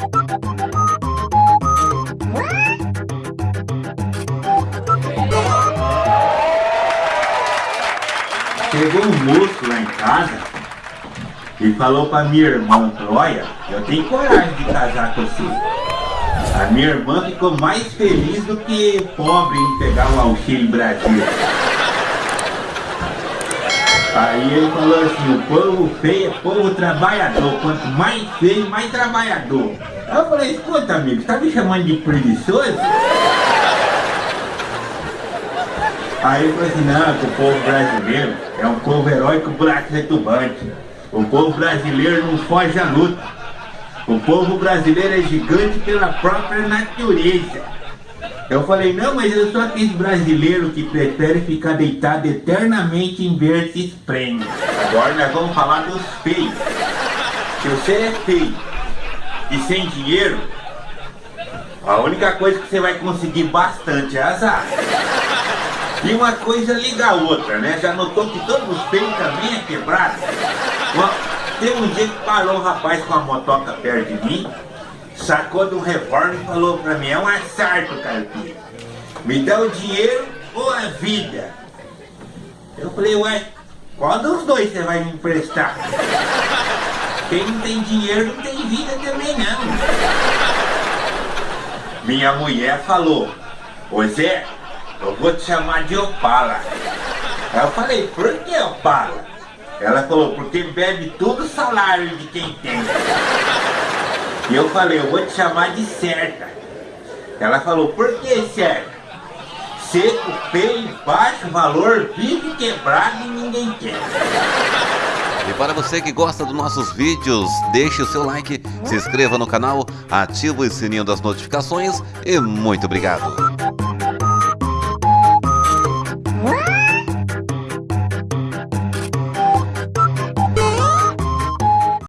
Chegou um moço lá em casa e falou pra minha irmã, olha, eu tenho coragem de casar com você. A minha irmã ficou mais feliz do que pobre em pegar o auxílio Brasil. Aí ele falou assim, o povo feio é povo trabalhador, quanto mais feio, mais trabalhador. Aí eu falei, escuta amigo, tá me chamando de preguiçoso? Aí ele falou assim, não, que o povo brasileiro é um povo heróico buraco retumbante. O povo brasileiro não foge à luta. O povo brasileiro é gigante pela própria natureza. Eu falei, não, mas eu sou aquele brasileiro que prefere ficar deitado eternamente em verde espreme. Agora nós vamos falar dos feios. Se você é feio e sem dinheiro, a única coisa que você vai conseguir bastante é azar. E uma coisa liga a outra, né? Já notou que todos os feios também é quebrado? Teve um dia que parou um rapaz com a motoca perto de mim, sacou de um revólver e falou pra mim, é um assalto, caipira. Me dá o dinheiro ou a vida? Eu falei, ué, qual dos dois você vai me emprestar? Quem não tem dinheiro não tem vida também não. Minha mulher falou, ô Zé, eu vou te chamar de Opala. Eu falei, por que Opala? Ela falou, porque bebe tudo o salário de quem tem. E eu falei, eu vou te chamar de certa. Ela falou, por que certa? Seco, feio, baixo valor, vive quebrado e ninguém quer. E para você que gosta dos nossos vídeos, deixe o seu like, se inscreva no canal, ative o sininho das notificações e muito obrigado.